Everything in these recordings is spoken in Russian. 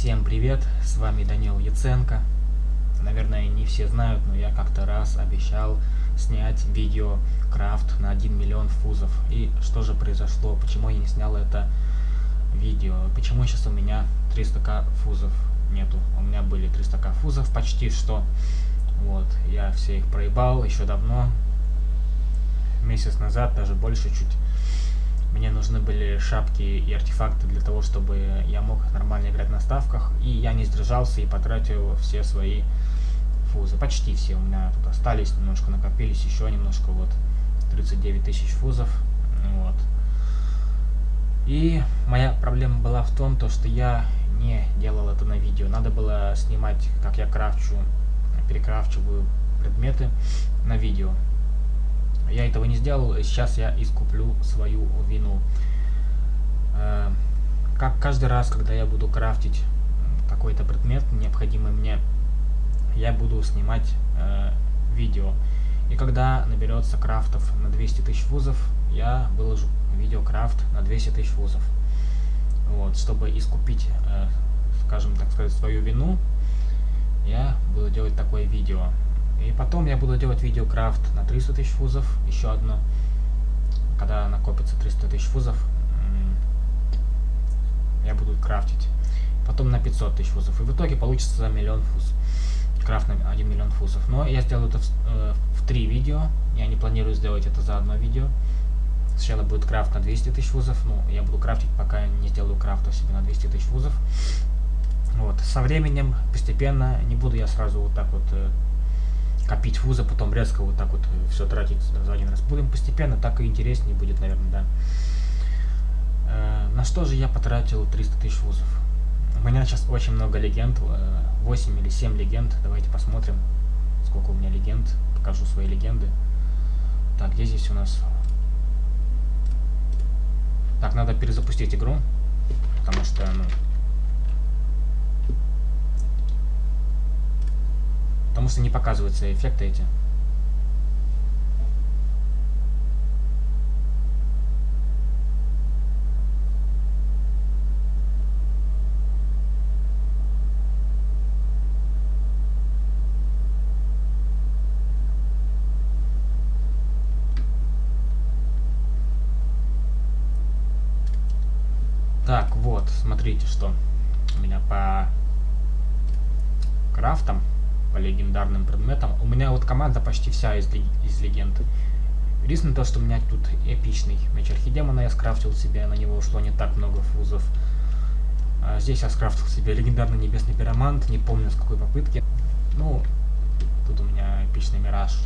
Всем привет, с вами Данил Яценко. Наверное, не все знают, но я как-то раз обещал снять видео крафт на 1 миллион фузов. И что же произошло, почему я не снял это видео, почему сейчас у меня 300к фузов нету. У меня были 300к фузов почти что. Вот, я все их проебал еще давно, месяц назад, даже больше чуть мне нужны были шапки и артефакты для того, чтобы я мог нормально играть на ставках. И я не сдержался и потратил все свои фузы. Почти все у меня тут остались, немножко накопились, еще немножко, вот, 39 тысяч фузов. Вот. И моя проблема была в том, то, что я не делал это на видео. Надо было снимать, как я крафчу, перекрафчиваю предметы на видео. Я этого не сделал, сейчас я искуплю свою вину. Э, как каждый раз, когда я буду крафтить какой-то предмет, необходимый мне, я буду снимать э, видео. И когда наберется крафтов на 200 тысяч вузов, я выложу видео крафт на 200 тысяч вузов. Вот, чтобы искупить, э, скажем так сказать, свою вину, я буду делать такое видео. И потом я буду делать видеокрафт на 300 тысяч фузов, еще одно. Когда накопится 300 тысяч фузов, я буду крафтить. Потом на 500 тысяч фузов. И в итоге получится за миллион фуз. Крафт на 1 миллион фузов. Но я сделаю это в, э, в 3 видео. Я не планирую сделать это за одно видео. Сначала будет крафт на 200 тысяч фузов. Ну, я буду крафтить, пока не сделаю крафта себе на 200 тысяч фузов. Вот. Со временем, постепенно, не буду я сразу вот так вот э, копить фузы, потом резко вот так вот э, все тратить за один раз. Будем постепенно, так и интереснее будет, наверное, да. Э, на что же я потратил 300 тысяч фузов? У меня сейчас очень много легенд, 8 э, или 7 легенд. Давайте посмотрим, сколько у меня легенд. Покажу свои легенды. Так, где здесь у нас? Так, надо перезапустить игру, потому что, ну, Потому что не показываются эффекты эти. Так, вот, смотрите, что у меня по крафтам по легендарным предметам. У меня вот команда почти вся из, из легенд. Единственное то, что у меня тут эпичный меч архидемона я скрафтил себе, на него ушло не так много фузов. А здесь я скрафтил себе легендарный небесный пиромант, не помню с какой попытки. Ну, тут у меня эпичный мираж.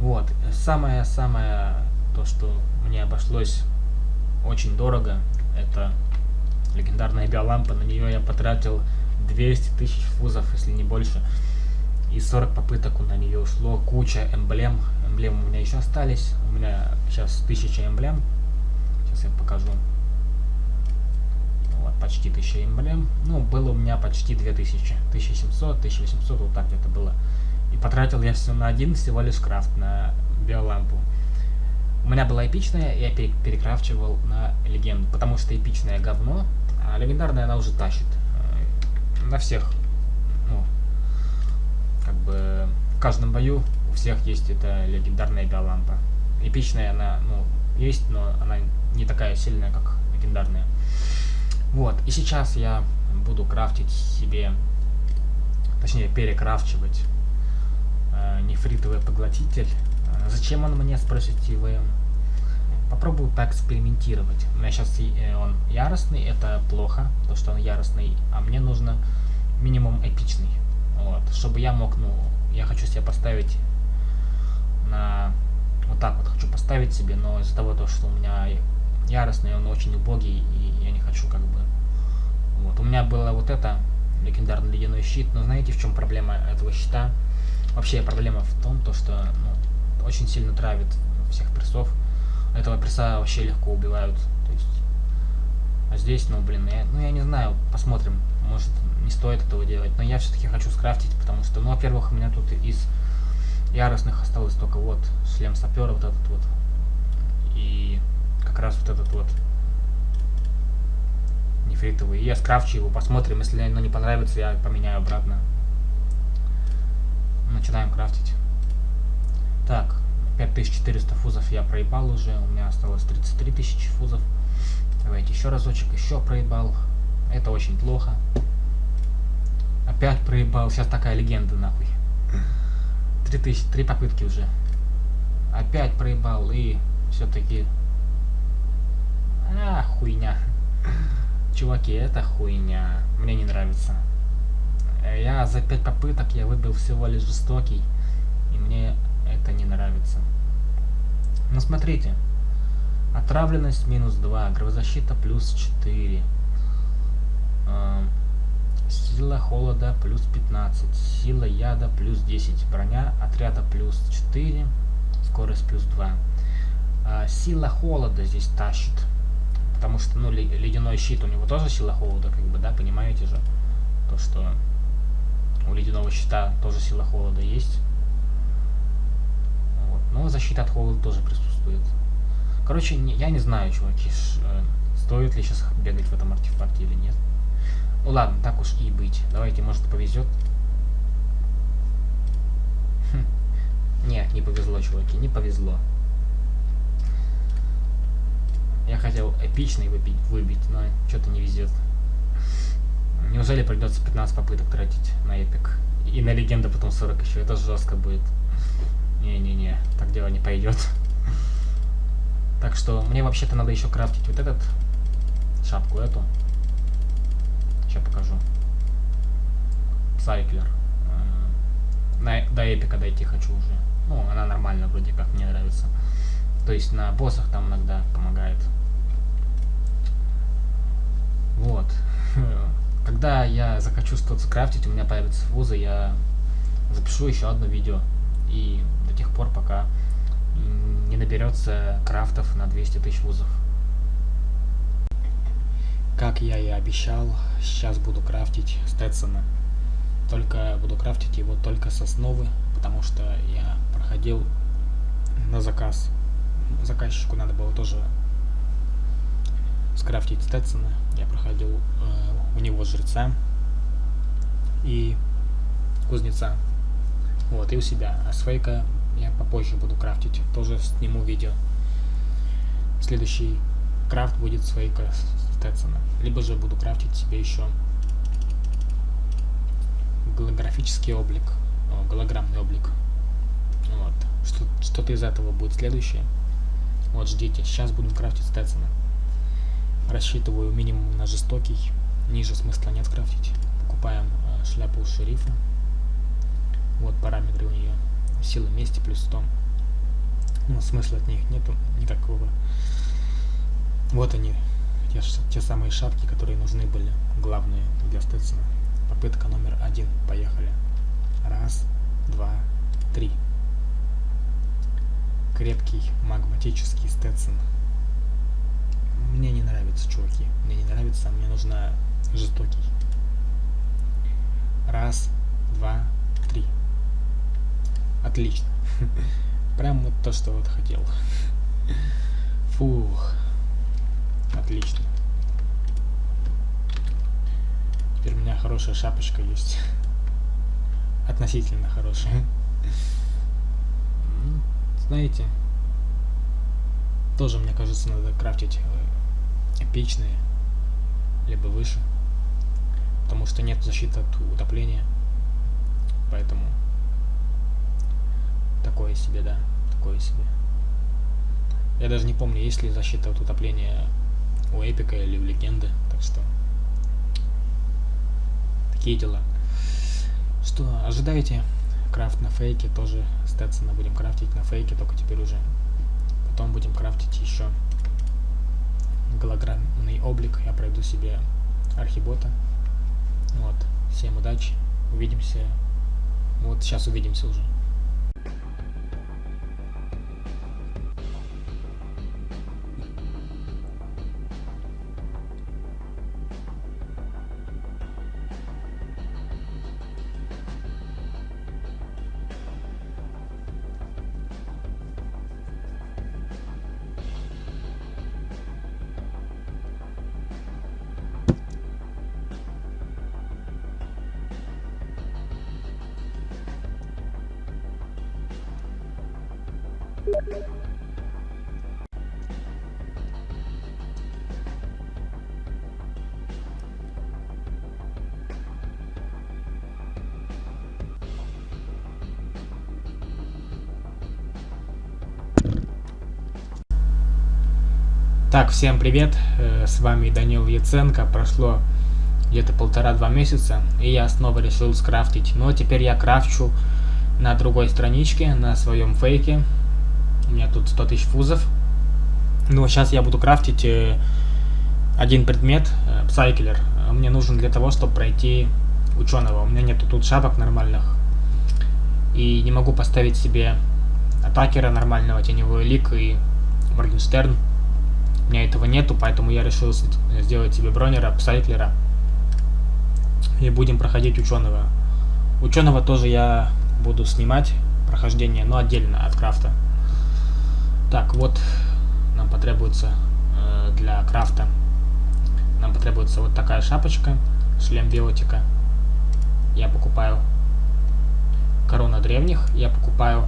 Вот, самое-самое то, что мне обошлось очень дорого, это легендарная биолампа, на нее я потратил 200 тысяч фузов, если не больше. И 40 попыток на нее ушло. Куча эмблем. Эмблемы у меня еще остались. У меня сейчас 1000 эмблем. Сейчас я покажу. Вот, почти 1000 эмблем. Ну, было у меня почти 2000. 1700, 1800, вот так где-то было. И потратил я все на один всего лишь крафт, на биолампу. У меня была эпичная, я перекрафчивал на легенду, потому что эпичная говно, а легендарная она уже тащит на всех, ну, как бы в каждом бою у всех есть эта легендарная биолампа. Эпичная она, ну, есть, но она не такая сильная, как легендарная. Вот, и сейчас я буду крафтить себе, точнее перекрафчивать э, нефритовый поглотитель. Э, зачем он мне, спросите вы? Попробую поэкспериментировать. У меня сейчас э, он яростный, это плохо, то что он яростный, а мне нужно минимум эпичный. Вот, чтобы я мог, ну, я хочу себе поставить на... Вот так вот хочу поставить себе, но из-за того, то, что у меня яростный, он очень убогий, и я не хочу как бы... Вот, у меня было вот это, легендарный ледяной щит, но знаете, в чем проблема этого щита? Вообще проблема в том, то, что ну, очень сильно травит всех прессов. Этого пресса вообще легко убивают. То есть, а здесь, ну, блин, я, ну, я не знаю, посмотрим. Может, не стоит этого делать. Но я все-таки хочу скрафтить, потому что, ну, во-первых, у меня тут из яростных осталось только вот шлем сапера, вот этот вот. И как раз вот этот вот нефритовый. И я скрафчу его, посмотрим. Если оно не понравится, я поменяю обратно. Начинаем крафтить. Так, 5400 фузов я проебал уже. У меня осталось 33 тысячи фузов. Давайте еще разочек, еще проебал. Это очень плохо. Опять проебал. Сейчас такая легенда, нахуй. Три тысячи, три попытки уже. Опять проебал и все-таки... А, хуйня. Чуваки, это хуйня. Мне не нравится. Я за пять попыток я выбил всего лишь жестокий. И мне это не нравится. Ну смотрите. Отравленность минус 2, гравозащита плюс 4. Э, сила холода плюс 15, сила яда плюс 10, броня отряда плюс 4, скорость плюс 2. Э, сила холода здесь тащит, потому что, ну, ледяной щит у него тоже сила холода, как бы, да, понимаете же, то, что у ледяного щита тоже сила холода есть. Но защита от холода тоже присутствует. Короче, не, я не знаю, чуваки, ш, э, стоит ли сейчас бегать в этом артефакте или нет. Ну ладно, так уж и быть. Давайте, может, повезет. Хм. Нет, не повезло, чуваки, не повезло. Я хотел эпичный выбить, выбить но что-то не везет. Неужели придется 15 попыток тратить на эпик? И на легенду потом 40 еще. Это жестко будет. Не-не-не, так дело не пойдет. Так что мне вообще-то надо еще крафтить вот этот, шапку эту. Сейчас покажу. Сайклер. Э, на, до эпика дойти хочу уже. Ну, она нормально вроде как, мне нравится. То есть на боссах там иногда помогает. Вот. Когда я захочу что-то скрафтить, у меня появятся фузы, я запишу еще одно видео. И до тех пор, пока не наберется крафтов на 200 тысяч вузов. Как я и обещал, сейчас буду крафтить Стetsона. Только буду крафтить его только с основы, потому что я проходил на заказ. Заказчику надо было тоже скрафтить Стetsона. Я проходил э, у него жреца и кузнеца. Вот, и у себя. А с фейка я попозже буду крафтить. Тоже сниму видео. Следующий крафт будет с фейка Стetsона. Либо же буду крафтить себе еще голографический облик. О, голограммный облик. Вот. Что-то из этого будет следующее. Вот, ждите. Сейчас будем крафтить Стetsона. Рассчитываю минимум на жестокий. Ниже смысла нет крафтить. Покупаем э, шляпу шерифа. Вот параметры у нее. Сила мести плюс 100. Ну, смысла от них нету никакого. Вот они, те, те самые шапки, которые нужны были, главные для Стetsона. Попытка номер один. Поехали. Раз, два, три. Крепкий магматический Стетсон. Мне не нравится, чуваки. Мне не нравится, мне нужна жестокий. Раз, два. Отлично. Прям вот то, что вот хотел. Фух. Отлично. Теперь у меня хорошая шапочка есть. Относительно хорошая. Знаете, тоже, мне кажется, надо крафтить э, эпичные, либо выше. Потому что нет защиты от утопления. Поэтому такое себе, да, такое себе. Я даже не помню, есть ли защита от утопления у эпика или у легенды, так что такие дела. Что, ожидаете крафт на фейке, тоже Стэтсона будем крафтить на фейке, только теперь уже. Потом будем крафтить еще голограммный облик, я пройду себе архибота. Вот, всем удачи, увидимся, вот сейчас увидимся уже. Так, всем привет, э, с вами Данил Яценко, прошло где-то полтора-два месяца, и я снова решил скрафтить, но теперь я крафчу на другой страничке, на своем фейке, у меня тут 100 тысяч фузов, ну, сейчас я буду крафтить э, один предмет, э, Psykler, мне нужен для того, чтобы пройти ученого, у меня нету тут шапок нормальных, и не могу поставить себе атакера нормального, теневой лик и Моргенштерн, у меня этого нету, поэтому я решил сделать себе бронера, псайклера. И будем проходить ученого. Ученого тоже я буду снимать прохождение, но отдельно от крафта. Так, вот нам потребуется э, для крафта. Нам потребуется вот такая шапочка, шлем биотика. Я покупаю корона древних, я покупаю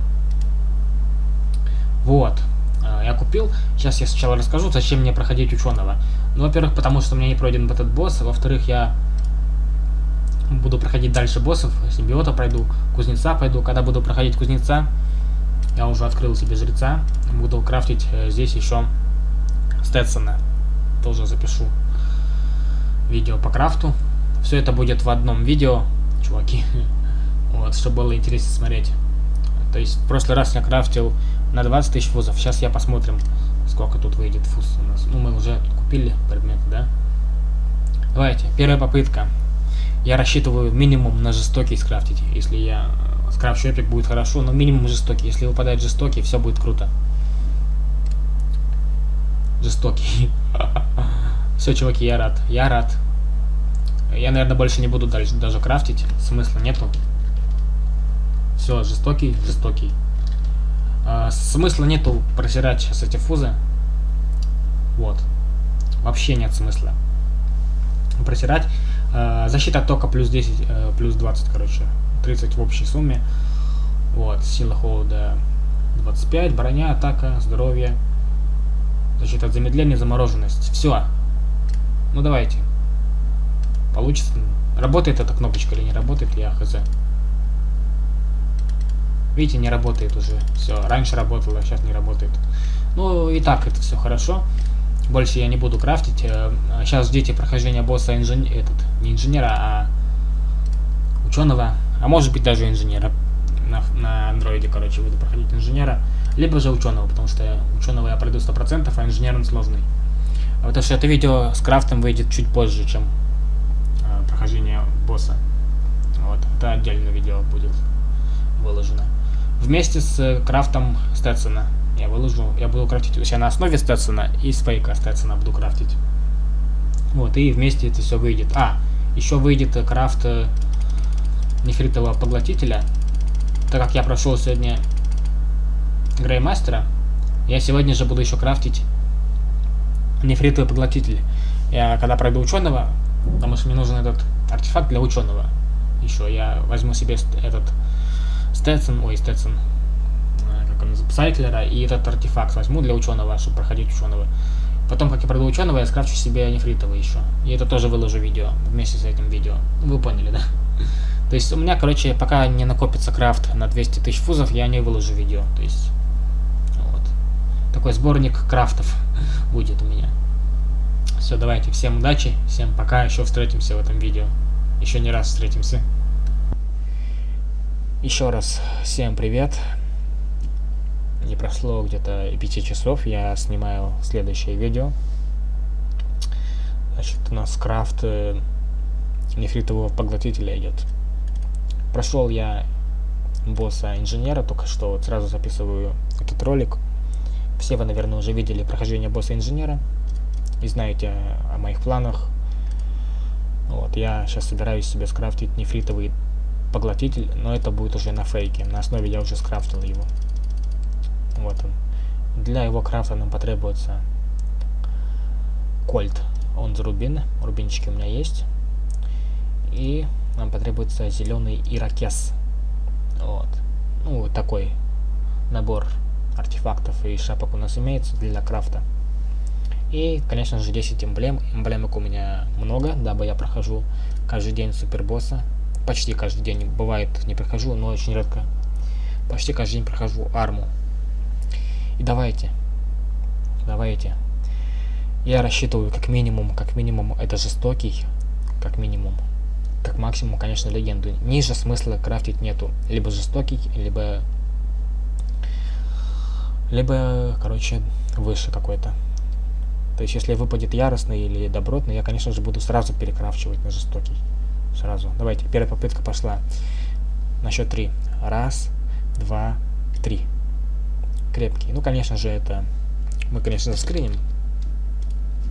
вот Э, я купил. Сейчас я сначала расскажу, зачем мне проходить ученого. Ну, во-первых, потому что у меня не пройден этот босс. Во-вторых, я буду проходить дальше боссов. Симбиота пройду, кузнеца пойду. Когда буду проходить кузнеца, я уже открыл себе жреца. Буду крафтить э, здесь еще Стэтсона. Тоже запишу видео по крафту. Все это будет в одном видео, чуваки. Вот, чтобы было интересно смотреть. То есть в прошлый раз я крафтил на 20 тысяч фузов. Сейчас я посмотрим, сколько тут выйдет фуз у нас. Ну, мы уже купили предметы, да? Давайте, первая попытка. Я рассчитываю минимум на жестокий скрафтить. Если я э, скрафчу эпик, будет хорошо, но минимум жестокий. Если выпадает жестокий, все будет круто. Жестокий. Все, чуваки, я рад. Я рад. Я, наверное, больше не буду дальше даже крафтить. Смысла нету. Все, жестокий, жестокий. А, смысла нету просирать сейчас эти фузы. Вот. Вообще нет смысла просирать. А, защита тока плюс 10, а, плюс 20, короче. 30 в общей сумме. Вот. Сила холода 25, броня, атака, здоровье. Защита от замедления, замороженность. Все. Ну давайте. Получится. Работает эта кнопочка или не работает, я хз. Видите, не работает уже. Все, раньше работало, сейчас не работает. Ну, и так это все хорошо. Больше я не буду крафтить. Сейчас э, ждите прохождения босса инженера, этот, не инженера, а ученого. А может быть даже инженера. На, на андроиде, короче, буду проходить инженера. Либо же ученого, потому что ученого я пройду 100%, а инженер он сложный. Потому что это видео с крафтом выйдет чуть позже, чем э, прохождение босса. Вот, это отдельное видео будет выложено вместе с э, крафтом Стetsона. Я выложу, я буду крафтить у себя на основе Стetsона и с фейка Стetsона буду крафтить. Вот, и вместе это все выйдет. А, еще выйдет крафт э, нефритового поглотителя. Так как я прошел сегодня Греймастера, я сегодня же буду еще крафтить нефритовый поглотитель. Я когда пройду ученого, потому что мне нужен этот артефакт для ученого. Еще я возьму себе этот Сtetson, ой, Сtetson, э, как он Сайклера, и этот артефакт возьму для ученого, чтобы проходить ученого. Потом, как я пройду ученого, я скрафчу себе нефритовый еще. И это тоже выложу видео, вместе с этим видео. Вы поняли, да? То есть у меня, короче, пока не накопится крафт на 200 тысяч фузов, я не выложу видео. То есть, вот. Такой сборник крафтов будет у меня. Все, давайте, всем удачи, всем пока, еще встретимся в этом видео. Еще не раз встретимся. Еще раз всем привет. Не прошло где-то 5 часов, я снимаю следующее видео. Значит, у нас крафт э, нефритового поглотителя идет. Прошел я босса инженера, только что вот сразу записываю этот ролик. Все вы, наверное, уже видели прохождение босса инженера и знаете о моих планах. Вот, я сейчас собираюсь себе скрафтить нефритовый поглотитель, но это будет уже на фейке. На основе я уже скрафтил его. Вот он. Для его крафта нам потребуется кольт. Он за рубин. Рубинчики у меня есть. И нам потребуется зеленый ирокез. Вот. Ну, такой набор артефактов и шапок у нас имеется для крафта. И, конечно же, 10 эмблем. Эмблемок у меня много, дабы я прохожу каждый день супербосса. Почти каждый день. Бывает, не прохожу, но очень редко. Почти каждый день прохожу арму. И давайте. Давайте. Я рассчитываю как минимум, как минимум это жестокий. Как минимум. Как максимум, конечно, легенду. Ниже смысла крафтить нету. Либо жестокий, либо... Либо, короче, выше какой-то. То есть, если выпадет яростный или добротный, я, конечно же, буду сразу перекрафчивать на жестокий. Сразу. Давайте, первая попытка пошла. На счет три. Раз, два, три. Крепкий. Ну, конечно же, это... Мы, конечно, заскриним.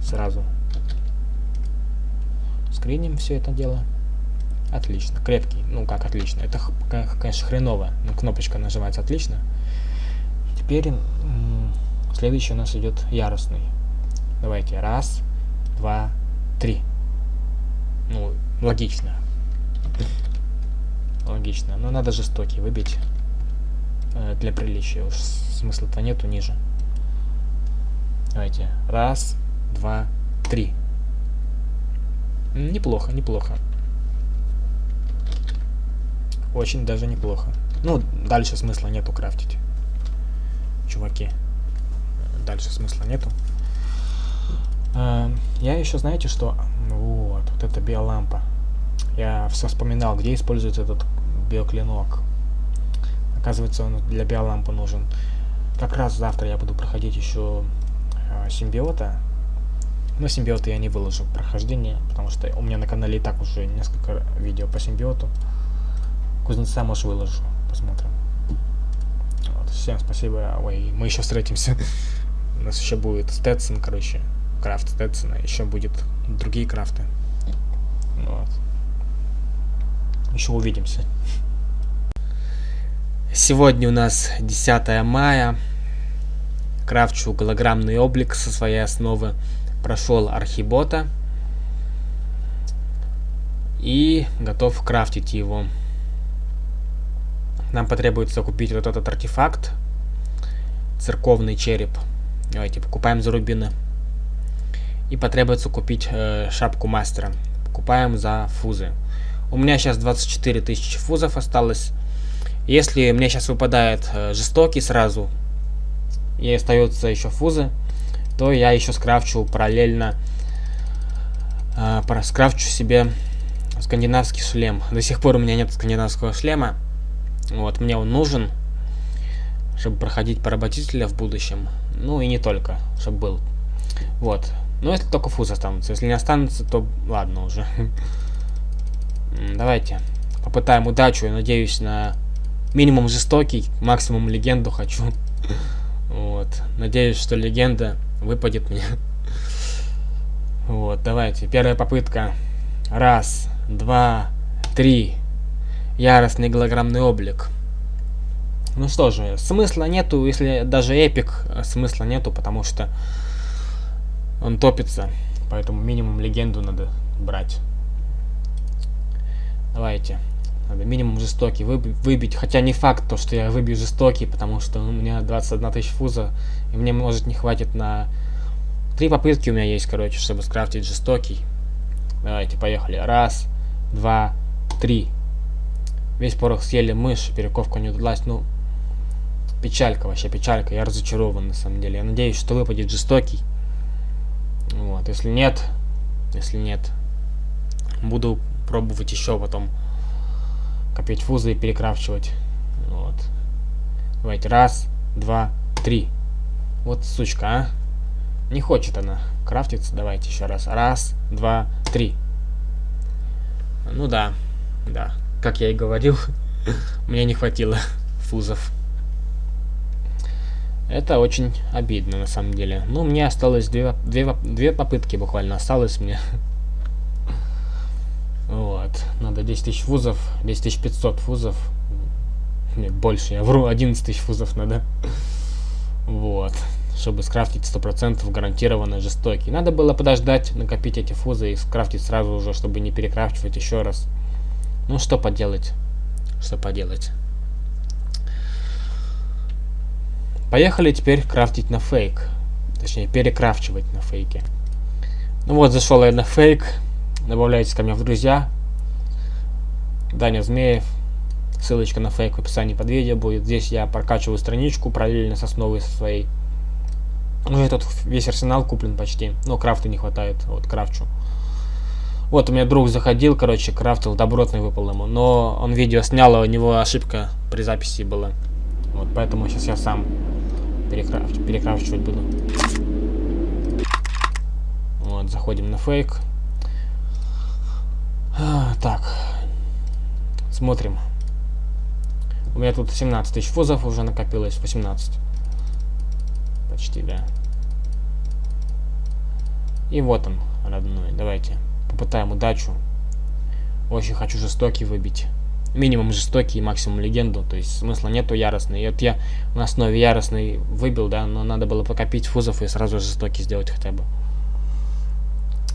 Сразу. Скриним все это дело. Отлично. Крепкий. Ну, как отлично. Это, конечно, хреново. Но кнопочка нажимается отлично. Теперь следующий у нас идет яростный. Давайте. Раз, два, три. Ну, логично. Логично. Но надо жестокий выбить. Э, для приличия. Уж смысла-то нету ниже. Давайте. Раз, два, три. Неплохо, неплохо. Очень даже неплохо. Ну, дальше смысла нету крафтить. Чуваки. Дальше смысла нету. Э, я еще, знаете, что... Вот, вот эта биолампа. Я все вспоминал, где используется этот биоклинок. Оказывается, он для биолампы нужен. Как раз завтра я буду проходить еще э, симбиота. Но симбиота я не выложу прохождение, потому что у меня на канале и так уже несколько видео по симбиоту. Кузнеца, может, выложу. Посмотрим. Вот, всем спасибо. Ой, мы еще встретимся. У нас еще будет Сtetson, короче крафт Стэтсона, еще будет другие крафты. Вот. Еще увидимся. Сегодня у нас 10 мая. Крафчу голограммный облик со своей основы. Прошел архибота. И готов крафтить его. Нам потребуется купить вот этот артефакт. Церковный череп. Давайте покупаем за рубины и потребуется купить э, шапку мастера. Покупаем за фузы. У меня сейчас 24 тысячи фузов осталось. Если мне сейчас выпадает э, жестокий сразу, и остается еще фузы, то я еще скрафчу параллельно, э, скрафчу себе скандинавский шлем. До сих пор у меня нет скандинавского шлема. Вот, мне он нужен, чтобы проходить поработителя в будущем. Ну и не только, чтобы был. Вот, ну, если только фуз останутся. Если не останутся, то ладно уже. Давайте попытаем удачу. Я надеюсь на минимум жестокий, максимум легенду хочу. Вот. Надеюсь, что легенда выпадет мне. Вот, давайте. Первая попытка. Раз, два, три. Яростный голограммный облик. Ну что же, смысла нету, если даже эпик, смысла нету, потому что он топится, поэтому минимум легенду надо брать. Давайте. Надо минимум жестокий выби выбить. Хотя не факт, то, что я выбью жестокий, потому что у меня 21 тысяч фуза. И мне, может, не хватит на... Три попытки у меня есть, короче, чтобы скрафтить жестокий. Давайте, поехали. Раз, два, три. Весь порох съели мышь, перековка не удалась. Ну, печалька вообще, печалька. Я разочарован, на самом деле. Я надеюсь, что выпадет жестокий. Вот, если нет, если нет, буду пробовать еще потом копить фузы и перекрафчивать. Вот. Давайте, раз, два, три. Вот сучка, а. Не хочет она крафтиться. Давайте еще раз. Раз, два, три. Ну да, да. Как я и говорил, мне не хватило фузов. Это очень обидно, на самом деле. Ну, мне осталось две, две, две попытки буквально осталось мне. Вот. Надо 10 тысяч фузов. 10 500 фузов. Нет, больше, я вру. 11 тысяч фузов надо. Вот. Чтобы скрафтить 100% гарантированно жестокий. Надо было подождать, накопить эти фузы и скрафтить сразу уже, чтобы не перекрафчивать еще раз. Ну, что поделать? Что поделать? Поехали теперь крафтить на фейк. Точнее, перекрафчивать на фейке. Ну вот, зашел я на фейк. Добавляйтесь ко мне в друзья. Даня Змеев. Ссылочка на фейк в описании под видео будет. Здесь я прокачиваю страничку параллельно с основой со своей. Ну, тут весь арсенал куплен почти. Но крафта не хватает. Вот, крафчу. Вот, у меня друг заходил, короче, крафтил, добротный выпал ему. Но он видео снял, у него ошибка при записи была. Вот, поэтому сейчас я сам перекраф... перекрафчивать буду. Вот, заходим на фейк. А, так. Смотрим. У меня тут 17 тысяч фузов уже накопилось, 18. Почти, да. И вот он, родной. Давайте попытаем удачу. Очень хочу жестокий выбить. Минимум жестокий и максимум легенду. То есть смысла нету яростный. И вот я на основе яростный выбил, да, но надо было покопить фузов и сразу жестокий сделать хотя бы.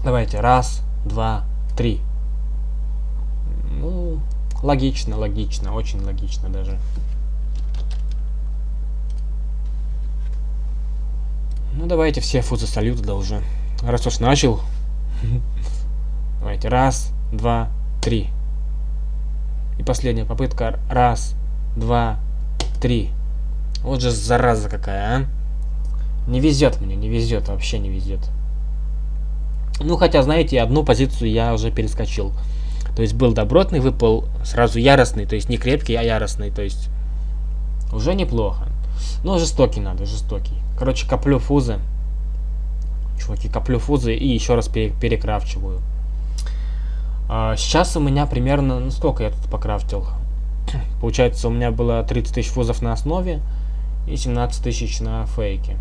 Давайте. Раз, два, три. Ну, логично, логично. Очень логично даже. Ну, давайте все фузы салют да уже. Раз уж начал. Давайте. Раз, два, три. И последняя попытка. Раз, два, три. Вот же зараза какая, а. Не везет мне, не везет, вообще не везет. Ну, хотя, знаете, одну позицию я уже перескочил. То есть был добротный, выпал сразу яростный, то есть не крепкий, а яростный, то есть уже неплохо. Но жестокий надо, жестокий. Короче, коплю фузы. Чуваки, коплю фузы и еще раз пере перекрафчиваю. А, сейчас у меня примерно, ну сколько я тут покрафтил? Получается, у меня было 30 тысяч фузов на основе и 17 тысяч на фейке.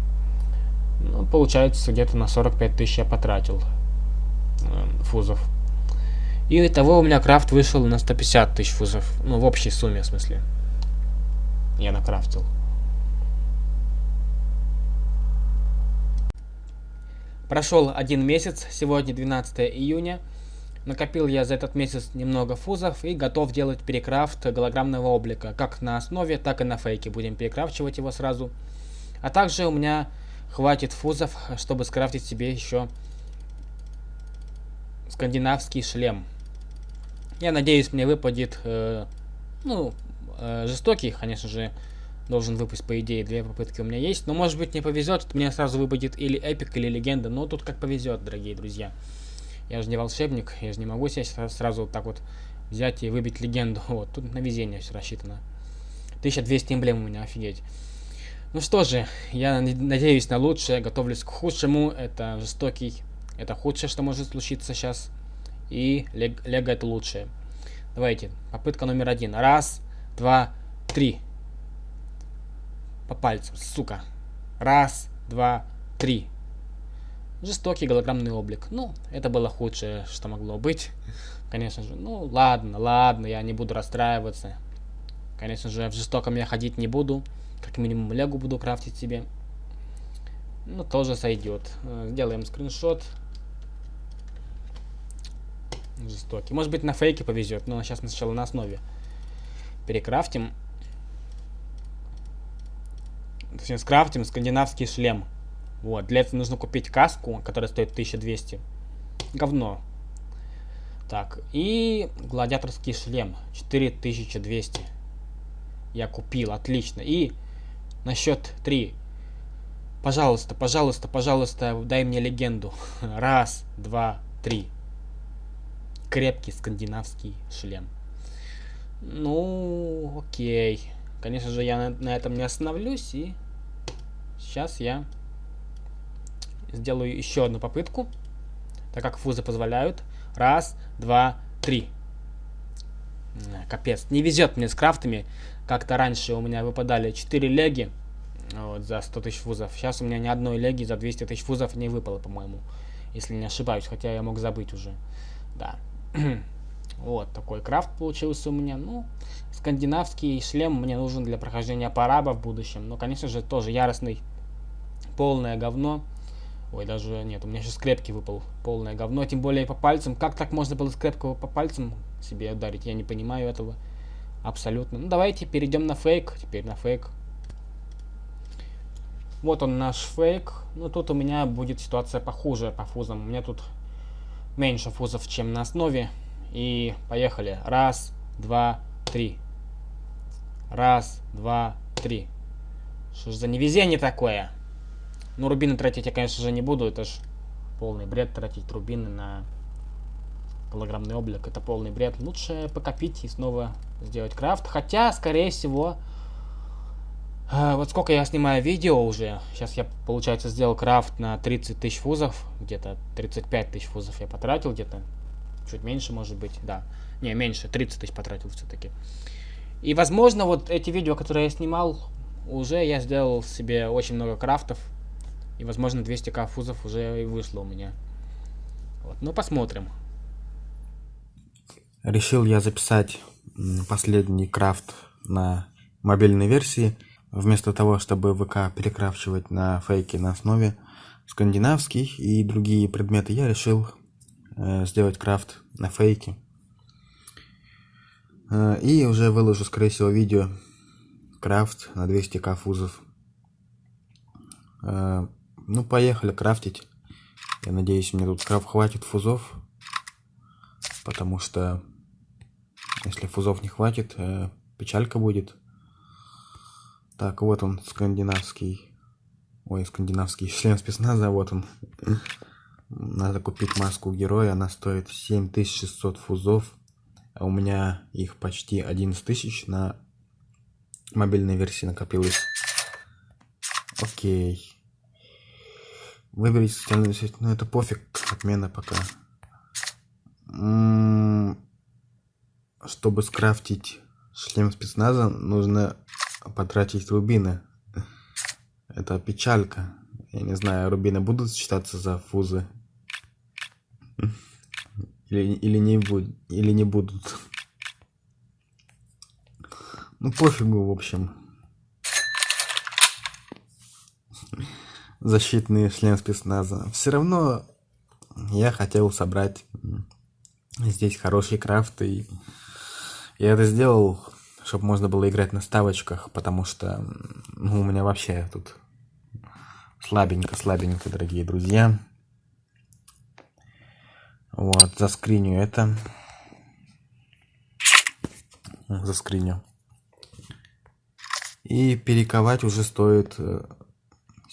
Ну, получается, где-то на 45 тысяч я потратил э, фузов. И того у меня крафт вышел на 150 тысяч фузов. Ну, в общей сумме, в смысле. Я накрафтил. Прошел один месяц, сегодня 12 июня. Накопил я за этот месяц немного фузов и готов делать перекрафт голограммного облика. Как на основе, так и на фейке. Будем перекрафчивать его сразу. А также у меня хватит фузов, чтобы скрафтить себе еще скандинавский шлем. Я надеюсь, мне выпадет, э, ну, э, жестокий, конечно же, должен выпасть, по идее, две попытки у меня есть. Но, может быть, не повезет, мне сразу выпадет или эпик, или легенда. Но тут как повезет, дорогие друзья. Я же не волшебник, я же не могу себе сразу вот так вот взять и выбить легенду. Вот, тут на везение все рассчитано. 1200 эмблем у меня, офигеть. Ну что же, я надеюсь на лучшее, готовлюсь к худшему. Это жестокий, это худшее, что может случиться сейчас. И лего это лучшее. Давайте, попытка номер один. Раз, два, три. По пальцам, сука. Раз, два, три. Жестокий голограммный облик. Ну, это было худшее, что могло быть. Конечно же, ну ладно, ладно, я не буду расстраиваться. Конечно же, в жестоком я ходить не буду. Как минимум легу буду крафтить себе. Ну, тоже сойдет. Э, сделаем скриншот. Жестокий. Может быть, на фейке повезет, но сейчас мы сначала на основе перекрафтим. Точнее, скрафтим скандинавский шлем. Вот, для этого нужно купить каску, которая стоит 1200. Говно. Так, и гладиаторский шлем 4200. Я купил, отлично. И на счет 3. Пожалуйста, пожалуйста, пожалуйста, дай мне легенду. Раз, два, три. Крепкий скандинавский шлем. Ну, окей. Конечно же, я на, на этом не остановлюсь. И сейчас я сделаю еще одну попытку, так как фузы позволяют. Раз, два, три. Капец, не везет мне с крафтами. Как-то раньше у меня выпадали 4 леги вот, за 100 тысяч фузов. Сейчас у меня ни одной леги за 200 тысяч фузов не выпало, по-моему. Если не ошибаюсь, хотя я мог забыть уже. Да. вот такой крафт получился у меня. Ну, скандинавский шлем мне нужен для прохождения параба в будущем. Но, конечно же, тоже яростный. Полное говно. Ой, даже нет, у меня сейчас скрепки выпал. Полное говно, тем более по пальцам. Как так можно было скрепку по пальцам себе ударить? Я не понимаю этого. Абсолютно. Ну, давайте перейдем на фейк. Теперь на фейк. Вот он наш фейк. Ну, тут у меня будет ситуация похуже по фузам. У меня тут меньше фузов, чем на основе. И поехали. Раз, два, три. Раз, два, три. Что ж за невезение такое? Ну, рубины тратить я, конечно же, не буду. Это ж полный бред тратить рубины на голограммный облик. Это полный бред. Лучше покопить и снова сделать крафт. Хотя, скорее всего, а, вот сколько я снимаю видео уже. Сейчас я, получается, сделал крафт на 30 тысяч фузов. Где-то 35 тысяч фузов я потратил где-то. Чуть меньше, может быть, да. Не, меньше, 30 тысяч потратил все-таки. И, возможно, вот эти видео, которые я снимал, уже я сделал себе очень много крафтов. И, возможно, 200к фузов уже и вышло у меня. Вот, ну, посмотрим. Решил я записать последний крафт на мобильной версии. Вместо того, чтобы ВК перекрафчивать на фейки на основе скандинавских и другие предметы, я решил э, сделать крафт на фейке. Э, и уже выложу, скорее всего, видео крафт на 200 кафузов. Э, ну, поехали крафтить. Я надеюсь, мне тут крафт хватит фузов. Потому что если фузов не хватит, э, печалька будет. Так, вот он, скандинавский. Ой, скандинавский член спецназа, вот он. Надо купить маску героя, она стоит 7600 фузов. А у меня их почти 11 тысяч на мобильной версии накопилось. Окей. Выберите социальную сеть. Ну это пофиг, отмена пока. М -м чтобы скрафтить шлем спецназа, нужно потратить рубины. Это печалька. Я не знаю, рубины будут считаться за фузы? Или, или, не, буд, или не будут? Ну пофигу, в общем. Защитный член спецназа. Все равно я хотел собрать здесь хороший крафт. И я это сделал чтобы можно было играть на ставочках, потому что ну, у меня вообще тут слабенько-слабенько, дорогие друзья. Вот, заскриню это. Заскриню. И перековать уже стоит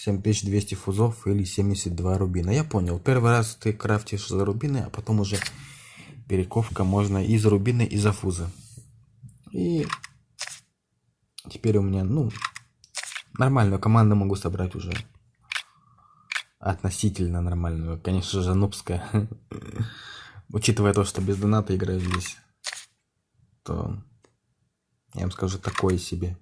7200 э, фузов или 72 рубина. Я понял, первый раз ты крафтишь за рубины, а потом уже перековка можно и за рубины, и за фузы. И теперь у меня, ну, нормальную команду могу собрать уже. Относительно нормальную. Конечно же, нубская. Учитывая то, что без доната играю здесь, то я вам скажу такое себе.